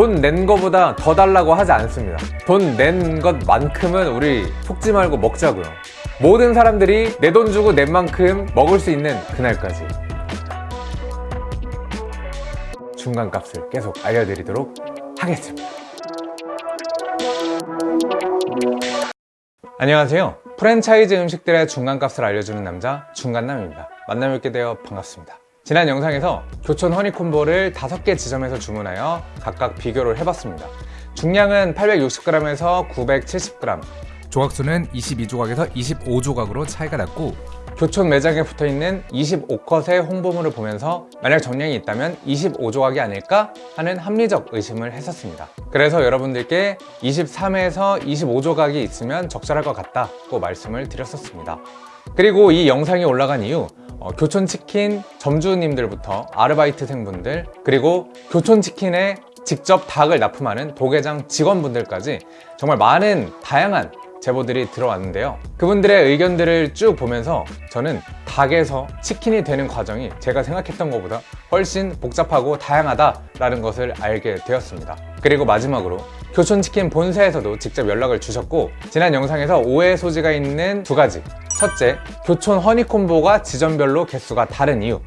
돈 낸 거보다 더 달라고 하지 않습니다. 돈 낸 것만큼은 우리 속지 말고 먹자고요. 모든 사람들이 내 돈 주고 낸 만큼 먹을 수 있는 그날까지. 중간값을 계속 알려드리도록 하겠습니다. 안녕하세요. 프랜차이즈 음식들의 중간값을 알려주는 남자 중간남입니다. 만나 뵙게 되어 반갑습니다 지난 영상에서 교촌 허니콤보를 5개 지점에서 주문하여 각각 비교를 해봤습니다. 중량은 860g에서 970g 조각수는 22조각에서 25조각으로 차이가 났고 교촌 매장에 붙어있는 25컷의 홍보물을 보면서 만약 정량이 있다면 25조각이 아닐까 하는 합리적 의심을 했었습니다. 그래서 여러분들께 23에서 25조각이 있으면 적절할 것 같다고 말씀을 드렸었습니다 그리고 이 영상이 올라간 이후 어, 교촌치킨 점주님들부터 아르바이트생분들 그리고 교촌치킨에 직접 닭을 납품하는 도계장 직원분들까지 정말 많은 다양한 제보들이 들어왔는데요. 그분들의 의견들을 쭉 보면서 저는 닭에서 치킨이 되는 과정이 제가 생각했던 것보다 훨씬 복잡하고 다양하다라는 것을 알게 되었습니다. 그리고 마지막으로 교촌치킨 본사에서도 직접 연락을 주셨고 지난 영상에서 오해 소지가 있는 두 가지. 첫째, 교촌 허니콤보가 지점별로 개수가 다른 이유.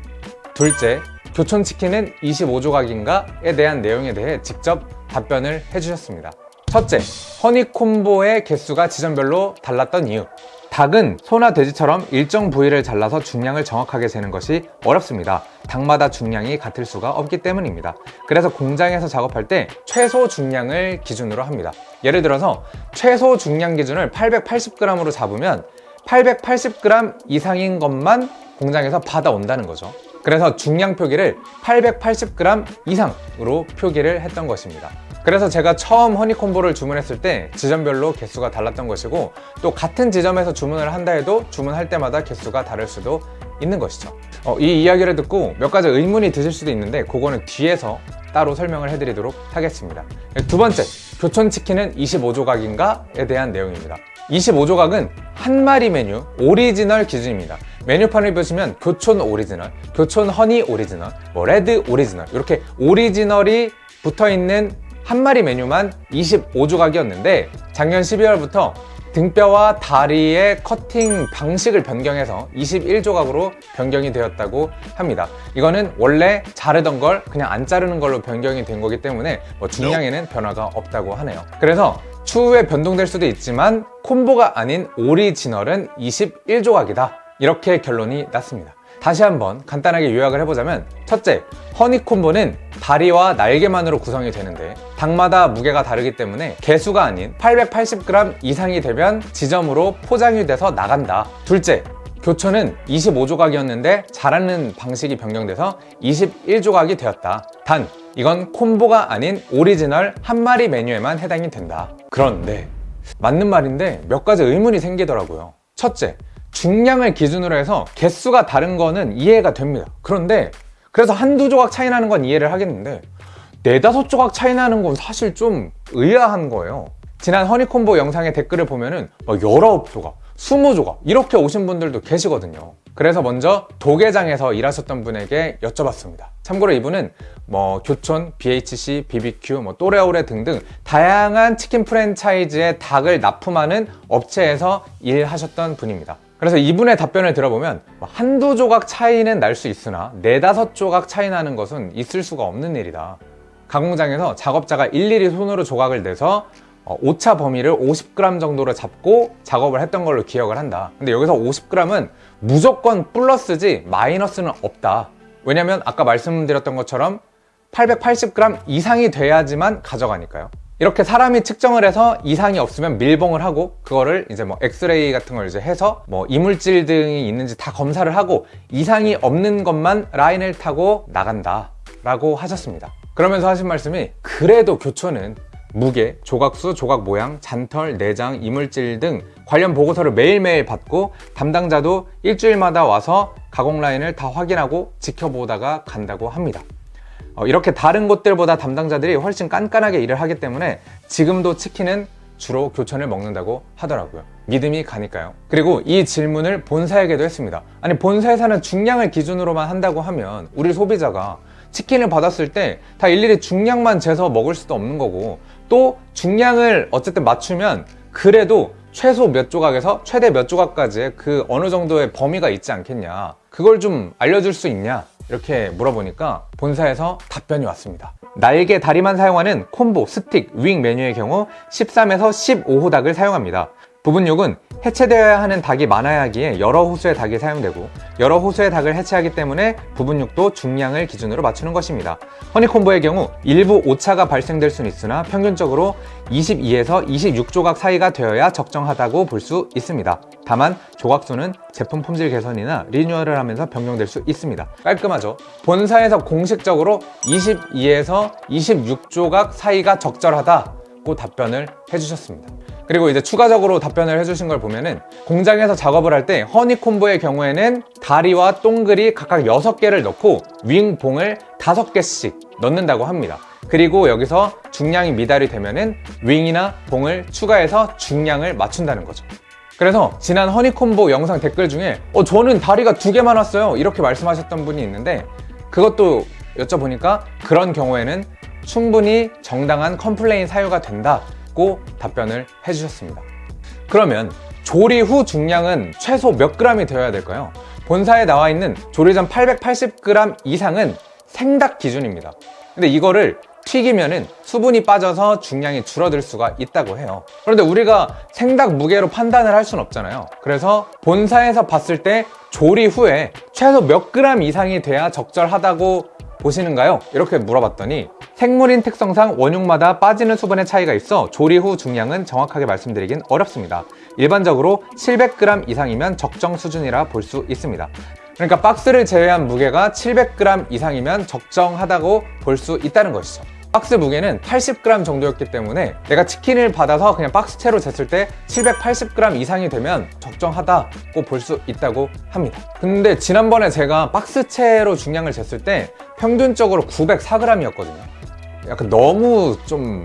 둘째, 교촌치킨은 25조각인가에 대한 내용에 대해 직접 답변을 해주셨습니다 첫째, 허니콤보의 개수가 지점별로 달랐던 이유. 닭은 소나 돼지처럼 일정 부위를 잘라서 중량을 정확하게 재는 것이 어렵습니다. 닭마다 중량이 같을 수가 없기 때문입니다. 그래서 공장에서 작업할 때 최소 중량을 기준으로 합니다. 예를 들어서 최소 중량 기준을 880g으로 잡으면 880g 이상인 것만 공장에서 받아온다는 거죠. 그래서 중량 표기를 880g 이상으로 표기를 했던 것입니다 그래서 제가 처음 허니콤보를 주문했을 때 지점별로 개수가 달랐던 것이고 또 같은 지점에서 주문을 한다 해도 주문할 때마다 개수가 다를 수도 있는 것이죠. 어, 이 이야기를 듣고 몇 가지 의문이 드실 수도 있는데 그거는 뒤에서 따로 설명을 해드리도록 하겠습니다. 두 번째, 교촌치킨은 25조각인가에 대한 내용입니다. 25조각은 한 마리 메뉴 오리지널 기준입니다. 메뉴판을 보시면 교촌 오리지널, 교촌 허니 오리지널, 뭐 레드 오리지널 이렇게 오리지널이 붙어있는 한 마리 메뉴만 25조각이었는데 작년 12월부터 등뼈와 다리의 커팅 방식을 변경해서 21조각으로 변경이 되었다고 합니다. 이거는 원래 자르던 걸 그냥 안 자르는 걸로 변경이 된 거기 때문에 뭐 중량에는 변화가 없다고 하네요. 그래서 추후에 변동될 수도 있지만 콤보가 아닌 오리지널은 21조각이다. 이렇게 결론이 났습니다 다시 한번 간단하게 요약을 해보자면 첫째, 허니콤보는 다리와 날개만으로 구성이 되는데 닭마다 무게가 다르기 때문에 개수가 아닌 880g 이상이 되면 지점으로 포장이 돼서 나간다. 둘째, 교촌은 25조각이었는데 자르는 방식이 변경돼서 21조각이 되었다. 단, 이건 콤보가 아닌 오리지널 한 마리 메뉴에만 해당이 된다. 그런데 맞는 말인데 몇 가지 의문이 생기더라고요. 첫째, 중량을 기준으로 해서 개수가 다른 거는 이해가 됩니다. 그런데 그래서 한두 조각 차이 나는 건 이해를 하겠는데 네다섯 조각 차이 나는 건 사실 좀 의아한 거예요. 지난 허니콤보 영상의 댓글을 보면은 막 19조각, 20조각 이렇게 오신 분들도 계시거든요. 그래서 먼저 도계장에서 일하셨던 분에게 여쭤봤습니다. 참고로 이분은 뭐 교촌, BHC, BBQ, 뭐 또레오레 등등 다양한 치킨 프랜차이즈의 닭을 납품하는 업체에서 일하셨던 분입니다 그래서 이분의 답변을 들어보면 뭐 한두 조각 차이는 날 수 있으나 네다섯 조각 차이 나는 것은 있을 수가 없는 일이다. 가공장에서 작업자가 일일이 손으로 조각을 내서 어, 오차 범위를 50g 정도로 잡고 작업을 했던 걸로 기억을 한다. 근데 여기서 50g은 무조건 플러스지 마이너스는 없다. 왜냐면 아까 말씀드렸던 것처럼 880g 이상이 돼야지만 가져가니까요 이렇게 사람이 측정을 해서 이상이 없으면 밀봉을 하고 그거를 이제 뭐 엑스레이 같은 걸 이제 해서 뭐 이물질 등이 있는지 다 검사를 하고 이상이 없는 것만 라인을 타고 나간다 라고 하셨습니다. 그러면서 하신 말씀이 그래도 교촌은 무게, 조각수, 조각 모양, 잔털, 내장, 이물질 등 관련 보고서를 매일매일 받고 담당자도 일주일마다 와서 가공 라인을 다 확인하고 지켜보다가 간다고 합니다. 어, 이렇게 다른 곳들보다 담당자들이 훨씬 깐깐하게 일을 하기 때문에 지금도 치킨은 주로 교촌을 먹는다고 하더라고요. 믿음이 가니까요. 그리고 이 질문을 본사에게도 했습니다. 아니 본사에서는 중량을 기준으로만 한다고 하면 우리 소비자가 치킨을 받았을 때 다 일일이 중량만 재서 먹을 수도 없는 거고 또 중량을 어쨌든 맞추면 그래도 최소 몇 조각에서 최대 몇 조각까지의 그 어느 정도의 범위가 있지 않겠냐. 그걸 좀 알려줄 수 있냐 이렇게 물어보니까 본사에서 답변이 왔습니다. 날개 다리만 사용하는 콤보, 스틱, 윙 메뉴의 경우 13에서 15호 닭을 사용합니다 부분육은 해체되어야 하는 닭이 많아야 하기에 여러 호수의 닭이 사용되고 여러 호수의 닭을 해체하기 때문에 부분육도 중량을 기준으로 맞추는 것입니다. 허니콤보의 경우 일부 오차가 발생될 수는 있으나 평균적으로 22에서 26조각 사이가 되어야 적정하다고 볼 수 있습니다. 다만 조각수는 제품 품질 개선이나 리뉴얼을 하면서 변경될 수 있습니다. 깔끔하죠? 본사에서 공식적으로 22에서 26조각 사이가 적절하다 고 답변을 해주셨습니다. 그리고 이제 추가적으로 답변을 해주신 걸 보면은 공장에서 작업을 할 때 허니콤보의 경우에는 다리와 동글이 각각 6개를 넣고 윙봉을 5개씩 넣는다고 합니다. 그리고 여기서 중량이 미달이 되면은 윙이나 봉을 추가해서 중량을 맞춘다는 거죠. 그래서 지난 허니콤보 영상 댓글 중에 어 저는 다리가 두 개만 왔어요 이렇게 말씀하셨던 분이 있는데 그것도 여쭤보니까 그런 경우에는 충분히 정당한 complain 사유가 된다고 답변을 해주셨습니다. 그러면 조리 후 중량은 최소 몇 g이 되어야 될까요? 본사에 나와 있는 조리 전 880g 이상은 생닭 기준입니다. 근데 이거를 튀기면은 수분이 빠져서 중량이 줄어들 수가 있다고 해요. 그런데 우리가 생닭 무게로 판단을 할 수는 없잖아요. 그래서 본사에서 봤을 때 조리 후에 최소 몇 g 이상이 돼야 적절하다고 보시는가요? 이렇게 물어봤더니 생물인 특성상 원육마다 빠지는 수분의 차이가 있어 조리 후 중량은 정확하게 말씀드리긴 어렵습니다. 일반적으로 700g 이상이면 적정 수준이라 볼 수 있습니다. 그러니까 박스를 제외한 무게가 700g 이상이면 적정하다고 볼 수 있다는 것이죠. 박스 무게는 80g 정도였기 때문에 내가 치킨을 받아서 그냥 박스채로 쟀을 때 780g 이상이 되면 적정하다고 볼 수 있다고 합니다. 근데 지난번에 제가 박스채로 중량을 쟀을 때 평균적으로 904g이었거든요. 약간 너무 좀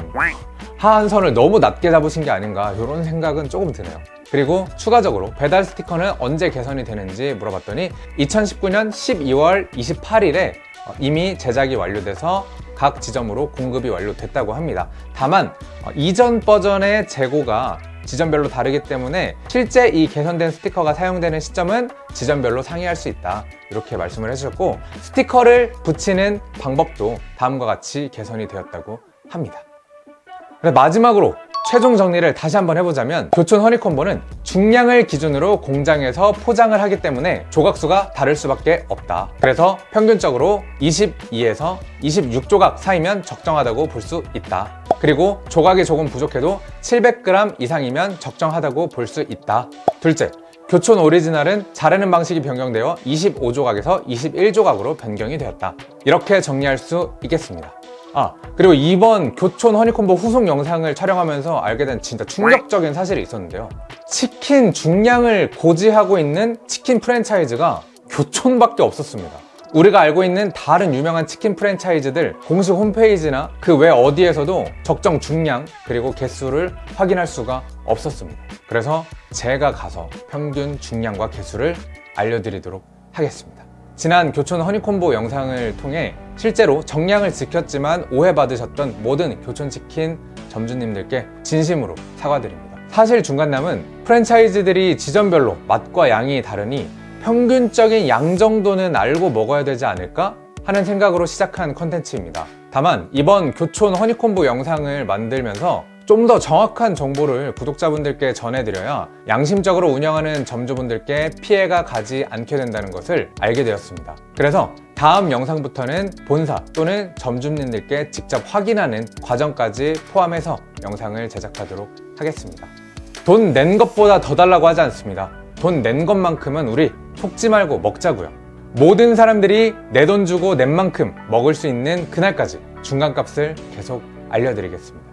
하한선을 너무 낮게 잡으신 게 아닌가 이런 생각은 조금 드네요. 그리고 추가적으로 배달 스티커는 언제 개선이 되는지 물어봤더니 2019년 12월 28일에 이미 제작이 완료돼서 각 지점으로 공급이 완료됐다고 합니다. 다만 어, 이전 버전의 재고가 지점별로 다르기 때문에 실제 이 개선된 스티커가 사용되는 시점은 지점별로 상이할 수 있다 이렇게 말씀을 해주셨고 스티커를 붙이는 방법도 다음과 같이 개선이 되었다고 합니다. 마지막으로 최종 정리를 다시 한번 해보자면 교촌 허니콤보는 중량을 기준으로 공장에서 포장을 하기 때문에 조각수가 다를 수밖에 없다. 그래서 평균적으로 22에서 26조각 사이면 적정하다고 볼 수 있다. 그리고 조각이 조금 부족해도 700g 이상이면 적정하다고 볼 수 있다. 둘째 교촌 오리지널은 자르는 방식이 변경되어 25조각에서 21조각으로 변경이 되었다. 이렇게 정리할 수 있겠습니다 아 그리고 이번 교촌 허니콤보 후속 영상을 촬영하면서 알게 된 진짜 충격적인 사실이 있었는데요. 치킨 중량을 고지하고 있는 치킨 프랜차이즈가 교촌밖에 없었습니다. 우리가 알고 있는 다른 유명한 치킨 프랜차이즈들 공식 홈페이지나 그 외 어디에서도 적정 중량 그리고 개수를 확인할 수가 없었습니다. 그래서 제가 가서 평균 중량과 개수를 알려드리도록 하겠습니다. 지난 교촌 허니콤보 영상을 통해 실제로 정량을 지켰지만 오해받으셨던 모든 교촌치킨 점주님들께 진심으로 사과드립니다. 사실 중간남은 프랜차이즈들이 지점별로 맛과 양이 다르니 평균적인 양 정도는 알고 먹어야 되지 않을까 하는 생각으로 시작한 컨텐츠입니다. 다만 이번 교촌 허니콤보 영상을 만들면서 좀 더 정확한 정보를 구독자분들께 전해드려야 양심적으로 운영하는 점주분들께 피해가 가지 않게 된다는 것을 알게 되었습니다. 그래서 다음 영상부터는 본사 또는 점주님들께 직접 확인하는 과정까지 포함해서 영상을 제작하도록 하겠습니다. 돈 낸 것보다 더 달라고 하지 않습니다. 돈 낸 것만큼은 우리 속지 말고 먹자고요. 모든 사람들이 내 돈 주고 낸 만큼 먹을 수 있는 그날까지 중간값을 계속 알려드리겠습니다.